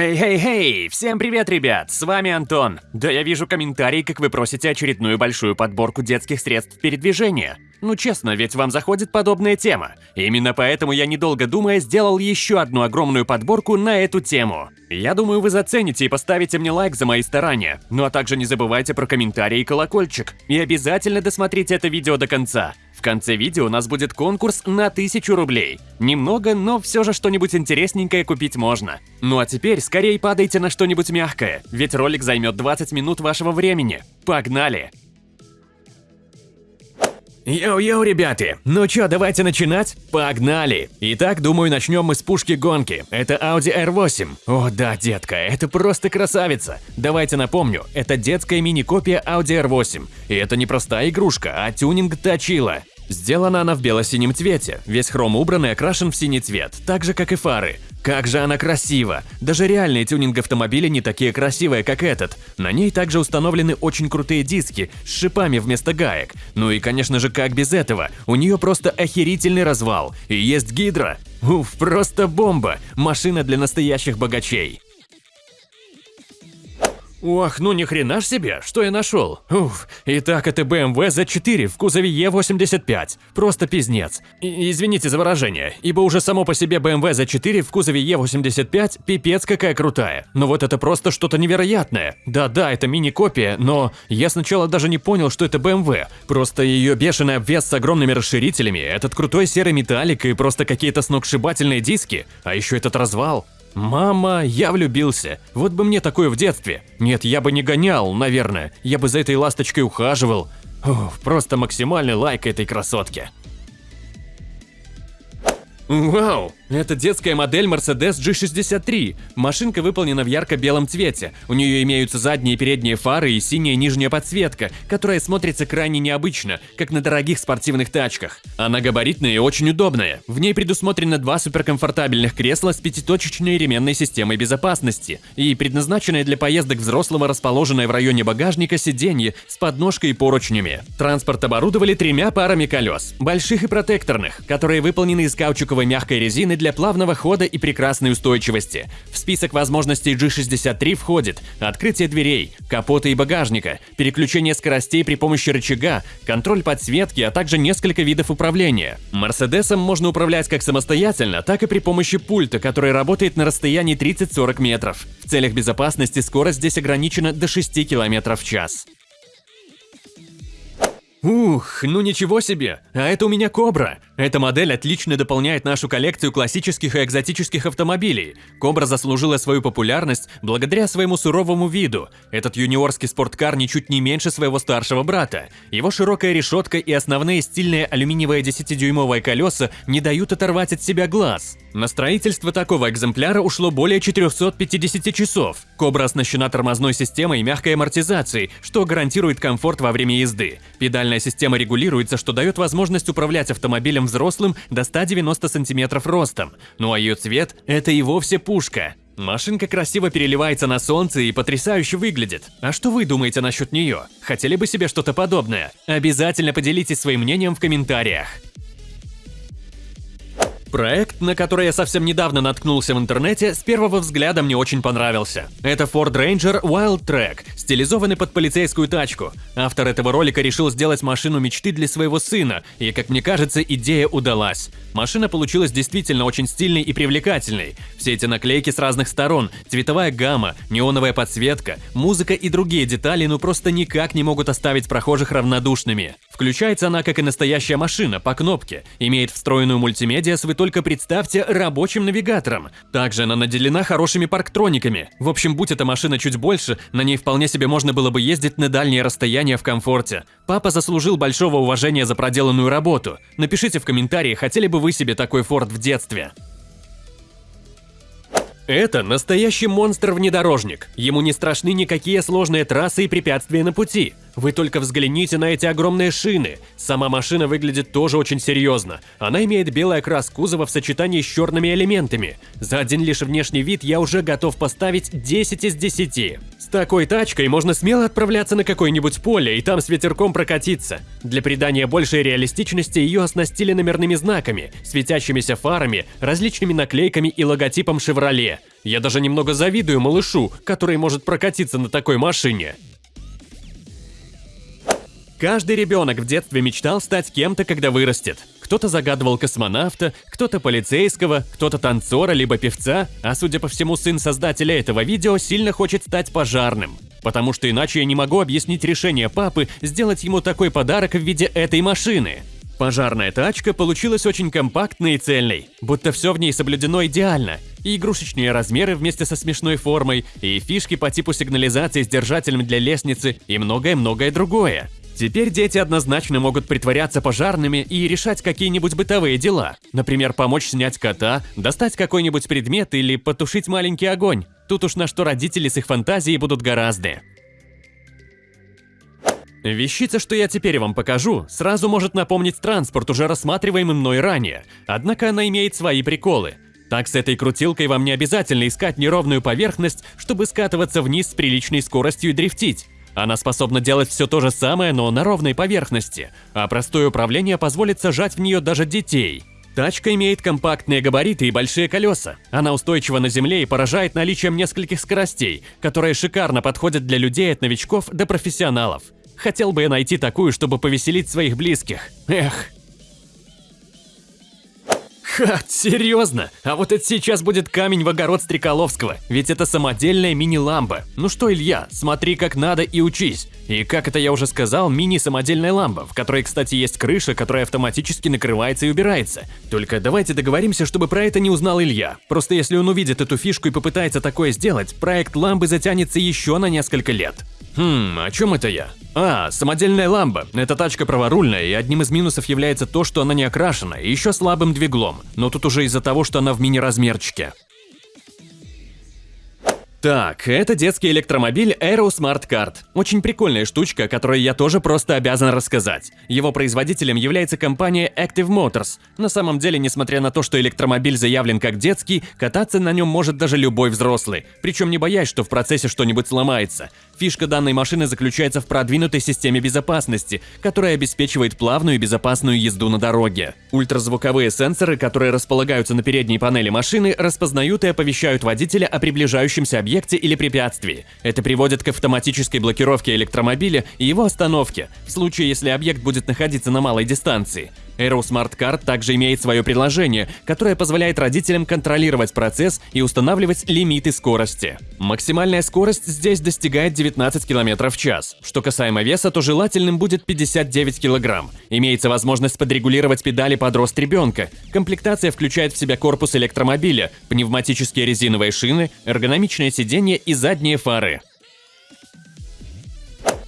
Хей-хей-хей! Всем привет, ребят! С вами Антон. Да я вижу комментарии, как вы просите очередную большую подборку детских средств передвижения. Ну честно, ведь вам заходит подобная тема. Именно поэтому я, недолго думая, сделал еще одну огромную подборку на эту тему. Я думаю, вы зацените и поставите мне лайк за мои старания. Ну а также не забывайте про комментарии и колокольчик. И обязательно досмотрите это видео до конца. В конце видео у нас будет конкурс на 1000 рублей. Немного, но все же что-нибудь интересненькое купить можно. Ну а теперь скорее падайте на что-нибудь мягкое, ведь ролик займет 20 минут вашего времени. Погнали! Йоу-йоу, ребята! Ну чё, давайте начинать? Погнали! Итак, думаю, начнем мы с пушки гонки. Это Audi R8. О да, детка, это просто красавица. Давайте напомню, это детская мини-копия Audi R8. И это не простая игрушка, а тюнинг точила. Сделана она в бело-синем цвете, весь хром убран и окрашен в синий цвет, так же как и фары. Как же она красива! Даже реальные тюнинг-автомобили не такие красивые, как этот. На ней также установлены очень крутые диски с шипами вместо гаек. Ну и конечно же, как без этого, у нее просто охерительный развал. И есть гидро. Уф, просто бомба! Машина для настоящих богачей. Ох, ну ни хрена ж себе, что я нашел. Уф, итак, это BMW Z4 в кузове E85. Просто пиздец. И, извините за выражение, ибо уже само по себе BMW Z4 в кузове E85 пипец какая крутая. Но вот это просто что-то невероятное. Да-да, это мини-копия, но я сначала даже не понял, что это BMW. Просто ее бешеный обвес с огромными расширителями, этот крутой серый металлик и просто какие-то сногсшибательные диски. А еще этот развал. Мама, я влюбился. Вот бы мне такое в детстве. Нет, я бы не гонял, наверное. Я бы за этой ласточкой ухаживал. Ух, просто максимальный лайк этой красотке. Вау! Это детская модель Mercedes G63. Машинка выполнена в ярко-белом цвете. У нее имеются задние и передние фары и синяя нижняя подсветка, которая смотрится крайне необычно, как на дорогих спортивных тачках. Она габаритная и очень удобная. В ней предусмотрено два суперкомфортабельных кресла с пятиточечной ременной системой безопасности и предназначенное для поездок взрослого расположенное в районе багажника сиденье с подножкой и поручнями. Транспорт оборудовали тремя парами колес, больших и протекторных, которые выполнены из каучуковой мягкой резины для плавного хода и прекрасной устойчивости. В список возможностей G63 входит открытие дверей, капота и багажника, переключение скоростей при помощи рычага, контроль подсветки, а также несколько видов управления. Мерседесом можно управлять как самостоятельно, так и при помощи пульта, который работает на расстоянии 30-40 метров. В целях безопасности скорость здесь ограничена до 6 км в час. Ух, ну ничего себе, а это у меня Кобра. Эта модель отлично дополняет нашу коллекцию классических и экзотических автомобилей. Кобра заслужила свою популярность благодаря своему суровому виду. Этот юниорский спорткар ничуть не меньше своего старшего брата. Его широкая решетка и основные стильные алюминиевые 10-дюймовые колеса не дают оторвать от себя глаз. На строительство такого экземпляра ушло более 450 часов. Кобра оснащена тормозной системой и мягкой амортизацией, что гарантирует комфорт во время езды. Педальная система регулируется, что дает возможность управлять автомобилем взрослым до 190 сантиметров ростом. Ну а ее цвет – это и вовсе пушка. Машинка красиво переливается на солнце и потрясающе выглядит. А что вы думаете насчет нее? Хотели бы себе что-то подобное? Обязательно поделитесь своим мнением в комментариях. Проект, на который я совсем недавно наткнулся в интернете, с первого взгляда мне очень понравился. Это Ford Ranger Wild Track, стилизованный под полицейскую тачку. Автор этого ролика решил сделать машину мечты для своего сына, и, как мне кажется, идея удалась. Машина получилась действительно очень стильной и привлекательной. Все эти наклейки с разных сторон, цветовая гамма, неоновая подсветка, музыка и другие детали ну просто никак не могут оставить прохожих равнодушными. Включается она как и настоящая машина, по кнопке, имеет встроенную мультимедиа с, вы только представьте, рабочим навигатором. Также она наделена хорошими парктрониками. В общем, будь эта машина чуть больше, на ней вполне себе можно было бы ездить на дальние расстояния в комфорте. Папа заслужил большого уважения за проделанную работу. Напишите в комментарии, хотели бы вы себе такой Форд в детстве. Это настоящий монстр-внедорожник. Ему не страшны никакие сложные трассы и препятствия на пути. Вы только взгляните на эти огромные шины. Сама машина выглядит тоже очень серьезно. Она имеет белый окрас кузова в сочетании с черными элементами. За один лишь внешний вид я уже готов поставить 10 из 10. С такой тачкой можно смело отправляться на какое-нибудь поле и там с ветерком прокатиться. Для придания большей реалистичности ее оснастили номерными знаками, светящимися фарами, различными наклейками и логотипом Chevrolet. Я даже немного завидую малышу, который может прокатиться на такой машине. Каждый ребенок в детстве мечтал стать кем-то, когда вырастет. Кто-то загадывал космонавта, кто-то полицейского, кто-то танцора либо певца, а судя по всему, сын создателя этого видео сильно хочет стать пожарным. Потому что иначе я не могу объяснить решение папы сделать ему такой подарок в виде этой машины. Пожарная тачка получилась очень компактной и цельной, будто все в ней соблюдено идеально. И игрушечные размеры вместе со смешной формой, и фишки по типу сигнализации с держателем для лестницы, и многое-многое другое. Теперь дети однозначно могут притворяться пожарными и решать какие-нибудь бытовые дела. Например, помочь снять кота, достать какой-нибудь предмет или потушить маленький огонь. Тут уж на что родители с их фантазией будут гораздо. Вещица, что я теперь вам покажу, сразу может напомнить транспорт, уже рассматриваемый мной ранее. Однако она имеет свои приколы. Так с этой крутилкой вам не обязательно искать неровную поверхность, чтобы скатываться вниз с приличной скоростью и дрифтить. Она способна делать все то же самое, но на ровной поверхности, а простое управление позволит сажать в нее даже детей. Тачка имеет компактные габариты и большие колеса. Она устойчива на земле и поражает наличием нескольких скоростей, которые шикарно подходят для людей от новичков до профессионалов. Хотел бы я найти такую, чтобы повеселить своих близких. Эх. Ха, серьезно? А вот это сейчас будет камень в огород Стреколовского, ведь это самодельная мини-ламба. Ну что, Илья, смотри как надо и учись. И как это я уже сказал, мини-самодельная ламба, в которой, кстати, есть крыша, которая автоматически накрывается и убирается. Только давайте договоримся, чтобы про это не узнал Илья. Просто если он увидит эту фишку и попытается такое сделать, проект ламбы затянется еще на несколько лет. Хм, о чем это я? А, самодельная ламба. Эта тачка праворульная, и одним из минусов является то, что она не окрашена, и еще слабым двиглом. Но тут уже из-за того, что она в мини-размерчике. Так, это детский электромобиль Aero Smart Card. Очень прикольная штучка, о которой я тоже просто обязан рассказать. Его производителем является компания Active Motors. На самом деле, несмотря на то, что электромобиль заявлен как детский, кататься на нем может даже любой взрослый, причем не боясь, что в процессе что-нибудь сломается. Фишка данной машины заключается в продвинутой системе безопасности, которая обеспечивает плавную и безопасную езду на дороге. Ультразвуковые сенсоры, которые располагаются на передней панели машины, распознают и оповещают водителя о приближающемся объекте или препятствии. Это приводит к автоматической блокировке электромобиля и его остановке, в случае, если объект будет находиться на малой дистанции. Aero Smart Card также имеет свое приложение, которое позволяет родителям контролировать процесс и устанавливать лимиты скорости. Максимальная скорость здесь достигает 19 км в час. Что касаемо веса, то желательным будет 59 кг. Имеется возможность подрегулировать педали под рост ребенка. Комплектация включает в себя корпус электромобиля, пневматические резиновые шины, эргономичное сиденье и задние фары.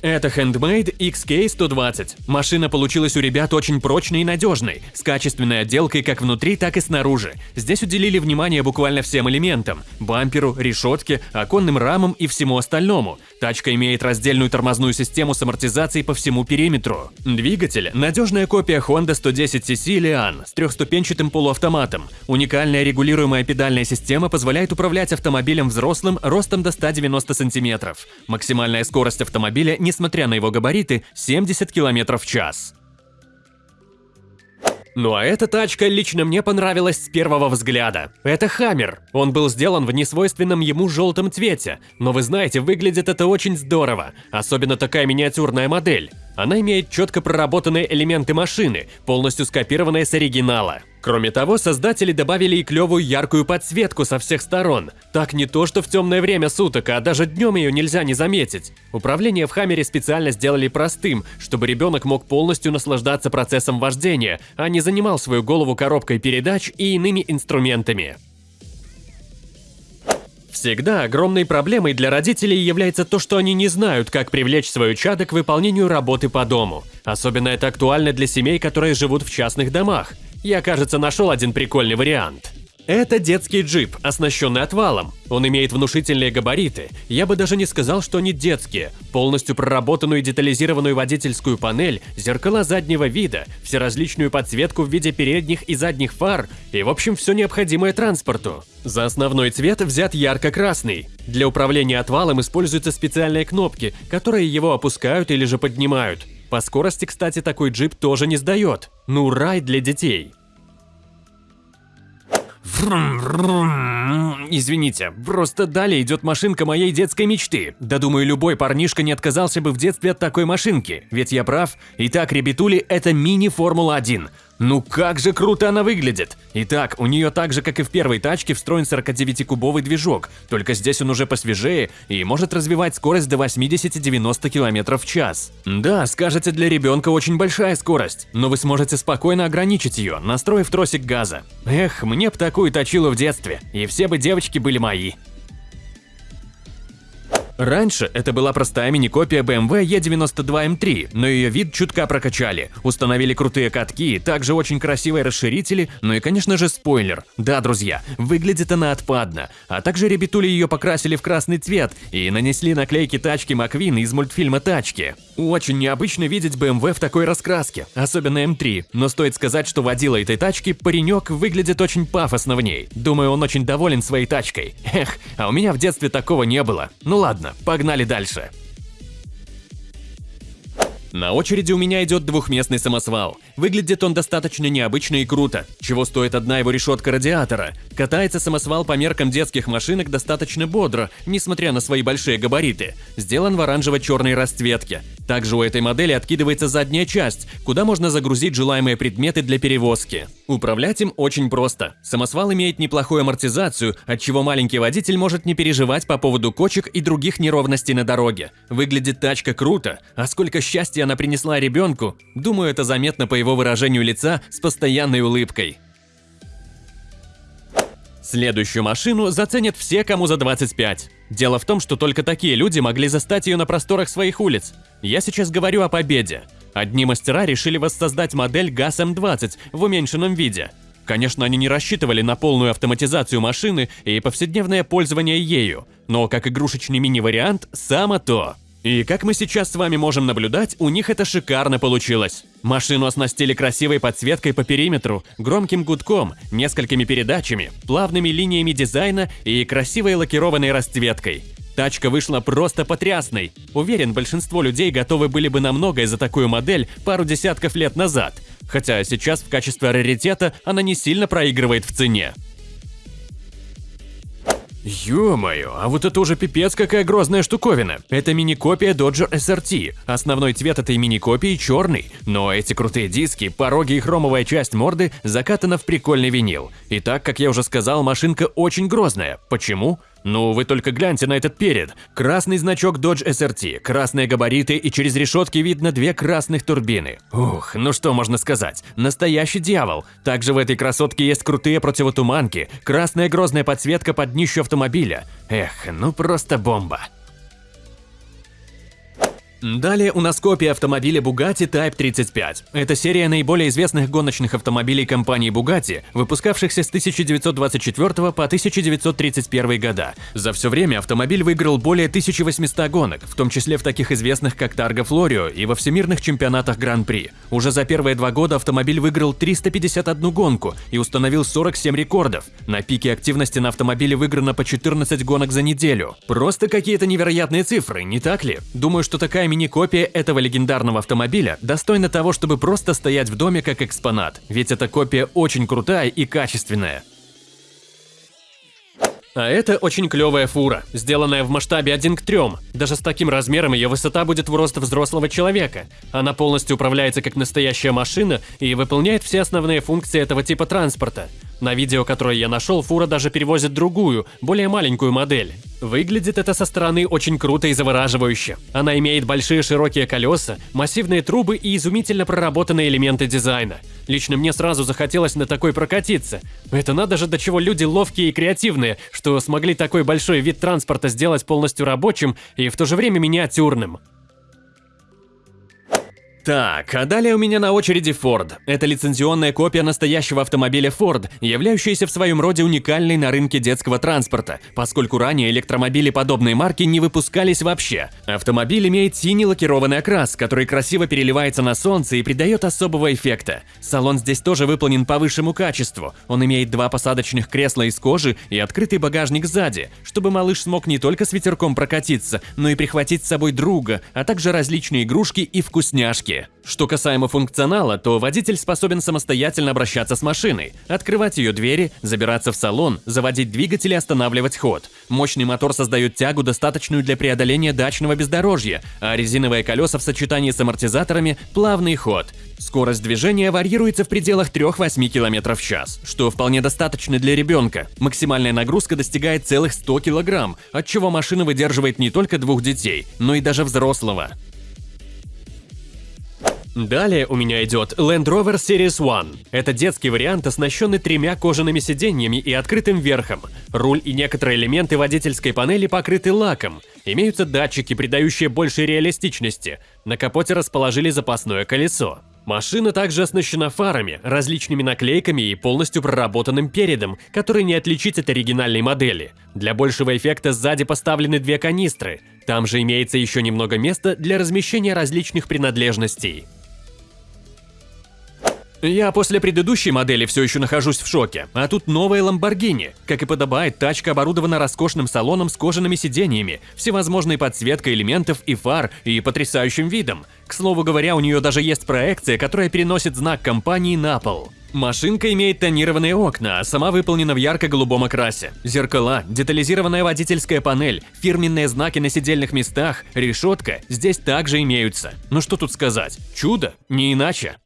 Это Handmade XK120. Машина получилась у ребят очень прочной и надежной, с качественной отделкой как внутри, так и снаружи. Здесь уделили внимание буквально всем элементам – бамперу, решетке, оконным рамам и всему остальному. Тачка имеет раздельную тормозную систему с амортизацией по всему периметру. Двигатель – надежная копия Honda 110cc Lian с трехступенчатым полуавтоматом. Уникальная регулируемая педальная система позволяет управлять автомобилем взрослым ростом до 190 см. Максимальная скорость автомобиля не несмотря на его габариты, 70 км в час. Ну а эта тачка лично мне понравилась с первого взгляда. Это Хаммер. Он был сделан в несвойственном ему желтом цвете, но вы знаете, выглядит это очень здорово, особенно такая миниатюрная модель. Она имеет четко проработанные элементы машины, полностью скопированные с оригинала. Кроме того, создатели добавили и клевую яркую подсветку со всех сторон. Так не то, что в темное время суток, а даже днем ее нельзя не заметить. Управление в Хаммере специально сделали простым, чтобы ребенок мог полностью наслаждаться процессом вождения, а не занимал свою голову коробкой передач и иными инструментами. Всегда огромной проблемой для родителей является то, что они не знают, как привлечь свою чадо к выполнению работы по дому. Особенно это актуально для семей, которые живут в частных домах. Я, кажется, нашел один прикольный вариант. Это детский джип, оснащенный отвалом. Он имеет внушительные габариты. Я бы даже не сказал, что они детские. Полностью проработанную и детализированную водительскую панель, зеркала заднего вида, всеразличную подсветку в виде передних и задних фар и, в общем, все необходимое транспорту. За основной цвет взят ярко-красный. Для управления отвалом используются специальные кнопки, которые его опускают или же поднимают. По скорости, кстати, такой джип тоже не сдает. Ну, рай для детей. Извините, просто далее идет машинка моей детской мечты. Да думаю, любой парнишка не отказался бы в детстве от такой машинки, ведь я прав. Итак, ребятули, это мини-Формула-1. Ну как же круто она выглядит! Итак, у нее так же, как и в первой тачке, встроен 49-кубовый движок, только здесь он уже посвежее и может развивать скорость до 80-90 км в час. Да, скажете, для ребенка очень большая скорость, но вы сможете спокойно ограничить ее, настроив тросик газа. Эх, мне б такую точилу в детстве, и все бы девочки были мои. Раньше это была простая мини-копия BMW E92M3, но ее вид чутка прокачали. Установили крутые катки, также очень красивые расширители, ну и конечно же спойлер. Да, друзья, выглядит она отпадно. А также ребятули ее покрасили в красный цвет и нанесли наклейки тачки Маквин из мультфильма «Тачки». Очень необычно видеть BMW в такой раскраске, особенно M3, но стоит сказать, что водила этой тачки паренек выглядит очень пафосно в ней. Думаю, он очень доволен своей тачкой. Эх, а у меня в детстве такого не было. Ну погнали дальше. На очереди у меня идет двухместный самосвал. Выглядит он достаточно необычно и круто, чего стоит одна его решетка радиатора. Катается самосвал по меркам детских машинок достаточно бодро, несмотря на свои большие габариты. Сделан в оранжево-черной расцветке. Также у этой модели откидывается задняя часть, куда можно загрузить желаемые предметы для перевозки. Управлять им очень просто. Самосвал имеет неплохую амортизацию, отчего маленький водитель может не переживать по поводу кочек и других неровностей на дороге. Выглядит тачка круто, а сколько счастья она принесла ребенку, думаю, это заметно по его выражению лица с постоянной улыбкой. Следующую машину заценят все, кому за 25. Дело в том, что только такие люди могли застать ее на просторах своих улиц. Я сейчас говорю о Победе. Одни мастера решили воссоздать модель ГАЗ-М20 в уменьшенном виде. Конечно, они не рассчитывали на полную автоматизацию машины и повседневное пользование ею, но как игрушечный мини-вариант – само то. И как мы сейчас с вами можем наблюдать, у них это шикарно получилось. Машину оснастили красивой подсветкой по периметру, громким гудком, несколькими передачами, плавными линиями дизайна и красивой лакированной расцветкой. Тачка вышла просто потрясной. Уверен, большинство людей готовы были бы на многое за такую модель пару десятков лет назад. Хотя сейчас в качестве раритета она не сильно проигрывает в цене. Ё-моё, а вот это уже пипец какая грозная штуковина. Это мини-копия Dodger SRT. Основной цвет этой мини-копии черный, но эти крутые диски, пороги и хромовая часть морды закатана в прикольный винил. И так, как я уже сказал, машинка очень грозная. Почему? Ну, вы только гляньте на этот перед. Красный значок Dodge SRT, красные габариты и через решетки видно две красных турбины. Ух, ну что можно сказать, настоящий дьявол. Также в этой красотке есть крутые противотуманки, красная грозная подсветка под днищу автомобиля. Эх, ну просто бомба. Далее у нас копия автомобиля Bugatti Type 35. Это серия наиболее известных гоночных автомобилей компании Bugatti, выпускавшихся с 1924 по 1931 года. За все время автомобиль выиграл более 1800 гонок, в том числе в таких известных как Targa Florio и во всемирных чемпионатах Гран-при. Уже за первые два года автомобиль выиграл 351 гонку и установил 47 рекордов. На пике активности на автомобиле выиграно по 14 гонок за неделю. Просто какие-то невероятные цифры, не так ли? Думаю, что такая мини-копия этого легендарного автомобиля достойна того, чтобы просто стоять в доме как экспонат, ведь эта копия очень крутая и качественная. А это очень клевая фура, сделанная в масштабе 1 к 3. Даже с таким размером ее высота будет в рост взрослого человека. Она полностью управляется как настоящая машина и выполняет все основные функции этого типа транспорта. На видео, которое я нашел, фура даже перевозит другую, более маленькую модель. Выглядит это со стороны очень круто и завораживающе. Она имеет большие широкие колеса, массивные трубы и изумительно проработанные элементы дизайна. Лично мне сразу захотелось на такой прокатиться. Это надо же до чего люди ловкие и креативные, что смогли такой большой вид транспорта сделать полностью рабочим и в то же время миниатюрным. Так, а далее у меня на очереди Ford. Это лицензионная копия настоящего автомобиля Ford, являющаяся в своем роде уникальной на рынке детского транспорта, поскольку ранее электромобили подобной марки не выпускались вообще. Автомобиль имеет синий лакированный окрас, который красиво переливается на солнце и придает особого эффекта. Салон здесь тоже выполнен по высшему качеству. Он имеет два посадочных кресла из кожи и открытый багажник сзади, чтобы малыш смог не только с ветерком прокатиться, но и прихватить с собой друга, а также различные игрушки и вкусняшки дороге. Что касаемо функционала, то водитель способен самостоятельно обращаться с машиной, открывать ее двери, забираться в салон, заводить двигатель и останавливать ход. Мощный мотор создает тягу, достаточную для преодоления дачного бездорожья, а резиновые колеса в сочетании с амортизаторами – плавный ход. Скорость движения варьируется в пределах 3-8 км в час, что вполне достаточно для ребенка. Максимальная нагрузка достигает целых 100 кг, от чего машина выдерживает не только двух детей, но и даже взрослого. Далее у меня идет Land Rover Series One. Это детский вариант, оснащенный тремя кожаными сиденьями и открытым верхом. Руль и некоторые элементы водительской панели покрыты лаком. Имеются датчики, придающие больше реалистичности. На капоте расположили запасное колесо. Машина также оснащена фарами, различными наклейками и полностью проработанным передом, который не отличить от оригинальной модели. Для большего эффекта сзади поставлены две канистры. Там же имеется еще немного места для размещения различных принадлежностей. Я после предыдущей модели все еще нахожусь в шоке, а тут новая Lamborghini. Как и подобает, тачка оборудована роскошным салоном с кожаными сиденьями, всевозможной подсветкой элементов и фар и потрясающим видом. К слову говоря, у нее даже есть проекция, которая переносит знак компании на пол. Машинка имеет тонированные окна, а сама выполнена в ярко-голубом окрасе. Зеркала, детализированная водительская панель, фирменные знаки на сидельных местах, решетка здесь также имеются. Ну что тут сказать? Чудо? Не иначе.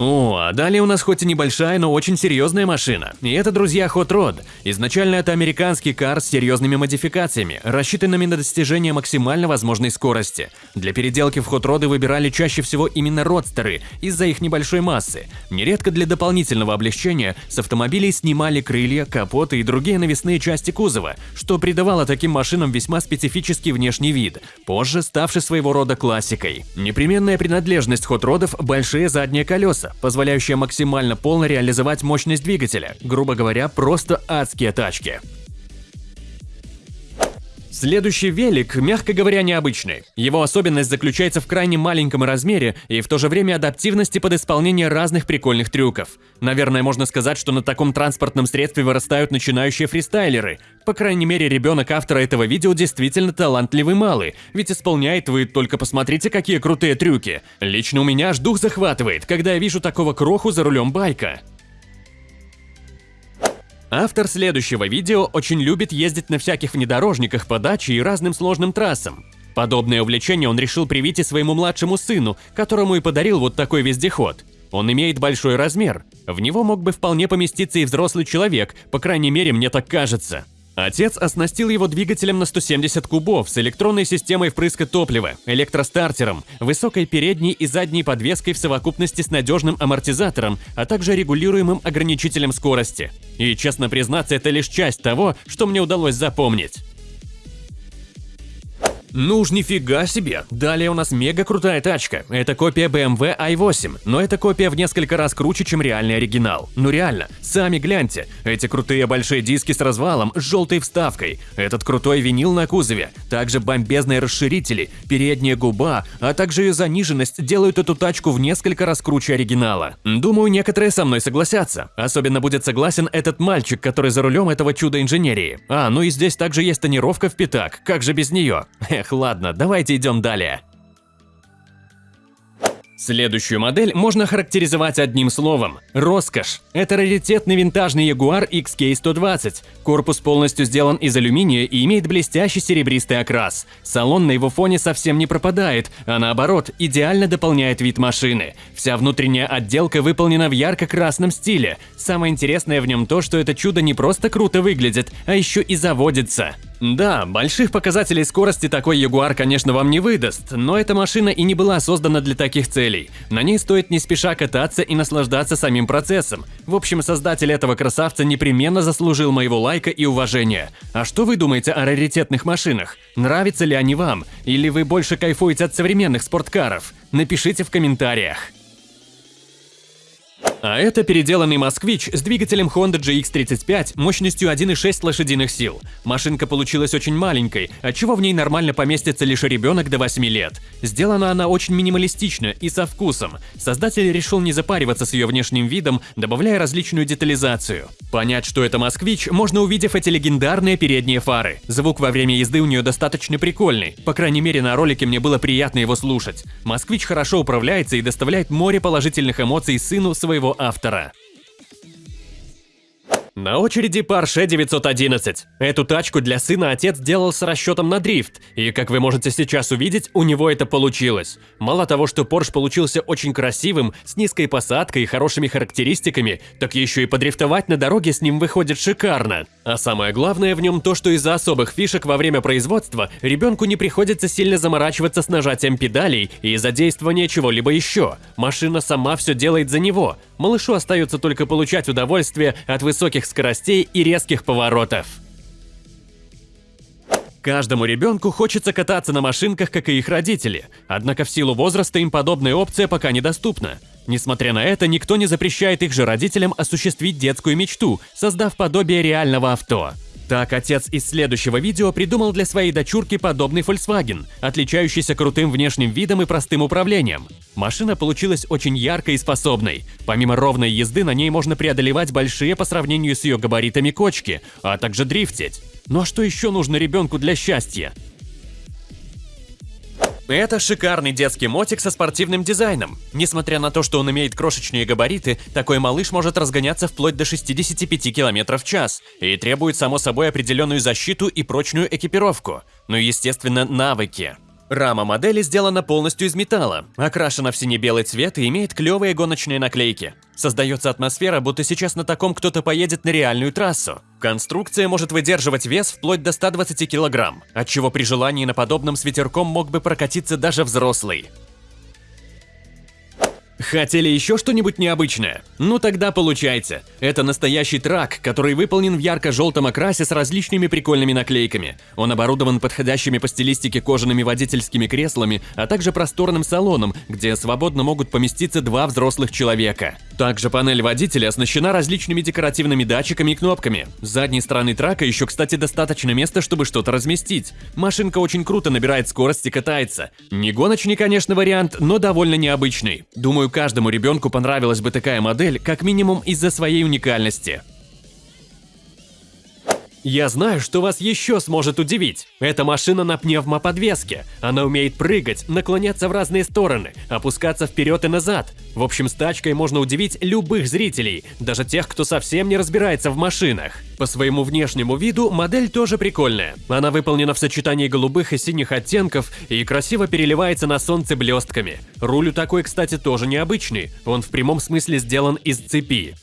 О, а далее у нас хоть и небольшая, но очень серьезная машина. И это, друзья, Hot Rod. Изначально это американский кар с серьезными модификациями, рассчитанными на достижение максимально возможной скорости. Для переделки в Hot Rod выбирали чаще всего именно родстеры из-за их небольшой массы. Нередко для дополнительного облегчения с автомобилей снимали крылья, капоты и другие навесные части кузова, что придавало таким машинам весьма специфический внешний вид, позже ставший своего рода классикой. Непременная принадлежность Hot Rodов – большие задние колеса, колеса, позволяющие максимально полно реализовать мощность двигателя. Грубо говоря, просто адские тачки. Следующий велик, мягко говоря, необычный. Его особенность заключается в крайне маленьком размере и в то же время адаптивности под исполнение разных прикольных трюков. Наверное, можно сказать, что на таком транспортном средстве вырастают начинающие фристайлеры. По крайней мере, ребенок автора этого видео действительно талантливый малый, ведь исполняет вы только посмотрите, какие крутые трюки. Лично у меня аж дух захватывает, когда я вижу такого кроху за рулем байка. Автор следующего видео очень любит ездить на всяких внедорожниках по даче и разным сложным трассам. Подобное увлечение он решил привить и своему младшему сыну, которому и подарил вот такой вездеход. Он имеет большой размер. В него мог бы вполне поместиться и взрослый человек, по крайней мере, мне так кажется. Отец оснастил его двигателем на 170 кубов с электронной системой впрыска топлива, электростартером, высокой передней и задней подвеской в совокупности с надежным амортизатором, а также регулируемым ограничителем скорости. И, честно признаться, это лишь часть того, что мне удалось запомнить. Ну уж нифига себе. Далее у нас мега крутая тачка. Это копия BMW i8, но это копия в несколько раз круче, чем реальный оригинал. Ну реально, сами гляньте. Эти крутые большие диски с развалом, с желтой вставкой. Этот крутой винил на кузове. Также бомбезные расширители, передняя губа, а также ее заниженность делают эту тачку в несколько раз круче оригинала. Думаю, некоторые со мной согласятся. Особенно будет согласен этот мальчик, который за рулем этого чуда инженерии. А, ну и здесь также есть тонировка в пятак, как же без нее? Эх, ладно, давайте идем далее. Следующую модель можно характеризовать одним словом – роскошь. Это раритетный винтажный Jaguar XK120. Корпус полностью сделан из алюминия и имеет блестящий серебристый окрас. Салон на его фоне совсем не пропадает, а наоборот, идеально дополняет вид машины. Вся внутренняя отделка выполнена в ярко-красном стиле. Самое интересное в нем то, что это чудо не просто круто выглядит, а еще и заводится. Да, больших показателей скорости такой Ягуар, конечно, вам не выдаст, но эта машина и не была создана для таких целей. На ней стоит не спеша кататься и наслаждаться самим процессом. В общем, создатель этого красавца непременно заслужил моего лайка и уважения. А что вы думаете о раритетных машинах? Нравятся ли они вам? Или вы больше кайфуете от современных спорткаров? Напишите в комментариях. А это переделанный «Москвич» с двигателем Honda GX35 мощностью 1,6 лошадиных сил. Машинка получилась очень маленькой, отчего в ней нормально поместится лишь ребенок до 8 лет. Сделана она очень минималистично и со вкусом. Создатель решил не запариваться с ее внешним видом, добавляя различную детализацию. Понять, что это «Москвич», можно увидев эти легендарные передние фары. Звук во время езды у нее достаточно прикольный, по крайней мере на ролике мне было приятно его слушать. «Москвич» хорошо управляется и доставляет море положительных эмоций сыну своего автора. На очереди Porsche 911. Эту тачку для сына отец делал с расчетом на дрифт, и как вы можете сейчас увидеть, у него это получилось. Мало того, что Porsche получился очень красивым, с низкой посадкой и хорошими характеристиками, так еще и подрифтовать на дороге с ним выходит шикарно. А самое главное в нем то, что из-за особых фишек во время производства ребенку не приходится сильно заморачиваться с нажатием педалей и задействования чего-либо еще. Машина сама все делает за него. Малышу остается только получать удовольствие от высоких скоростей и резких поворотов. Каждому ребенку хочется кататься на машинках, как и их родители, однако в силу возраста им подобная опция пока недоступна. Несмотря на это, никто не запрещает их же родителям осуществить детскую мечту, создав подобие реального авто. Так, отец из следующего видео придумал для своей дочурки подобный Volkswagen, отличающийся крутым внешним видом и простым управлением. Машина получилась очень яркой и способной. Помимо ровной езды, на ней можно преодолевать большие по сравнению с ее габаритами кочки, а также дрифтить. Ну а что еще нужно ребенку для счастья? Это шикарный детский мотик со спортивным дизайном. Несмотря на то, что он имеет крошечные габариты, такой малыш может разгоняться вплоть до 65 км в час и требует, само собой, определенную защиту и прочную экипировку. Ну и, естественно, навыки. Рама модели сделана полностью из металла, окрашена в сине-белый цвет и имеет клевые гоночные наклейки. Создается атмосфера, будто сейчас на таком кто-то поедет на реальную трассу. Конструкция может выдерживать вес вплоть до 120 кг, отчего при желании на подобном с ветерком мог бы прокатиться даже взрослый. Хотели еще что-нибудь необычное? Ну тогда получайте. Это настоящий трак, который выполнен в ярко-желтом окрасе с различными прикольными наклейками. Он оборудован подходящими по стилистике кожаными водительскими креслами, а также просторным салоном, где свободно могут поместиться два взрослых человека. Также панель водителя оснащена различными декоративными датчиками и кнопками. С задней стороны трака еще, кстати, достаточно места, чтобы что-то разместить. Машинка очень круто набирает скорость и катается. Не гоночный, конечно, вариант, но довольно необычный. Думаю, Думаю, каждому ребенку понравилась бы такая модель, как минимум из-за своей уникальности. Я знаю, что вас еще сможет удивить. Это машина на пневмоподвеске. Она умеет прыгать, наклоняться в разные стороны, опускаться вперед и назад. В общем, с тачкой можно удивить любых зрителей, даже тех, кто совсем не разбирается в машинах. По своему внешнему виду модель тоже прикольная. Она выполнена в сочетании голубых и синих оттенков и красиво переливается на солнце блестками. Руль у такой, кстати, тоже необычный. Он в прямом смысле сделан из цепи.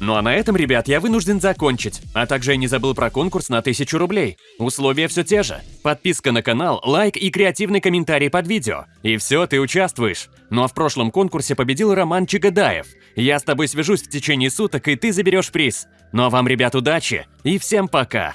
Ну а на этом, ребят, я вынужден закончить. А также я не забыл про конкурс на 1000 рублей. Условия все те же. Подписка на канал, лайк и креативный комментарий под видео. И все, ты участвуешь. Ну а в прошлом конкурсе победил Роман Чигадаев. Я с тобой свяжусь в течение суток, и ты заберешь приз. Ну а вам, ребят, удачи и всем пока!